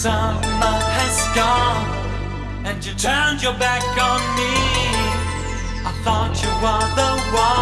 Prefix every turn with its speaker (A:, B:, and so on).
A: Summer has gone, and you turned your back on me. I thought you were the one.